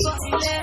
What's left?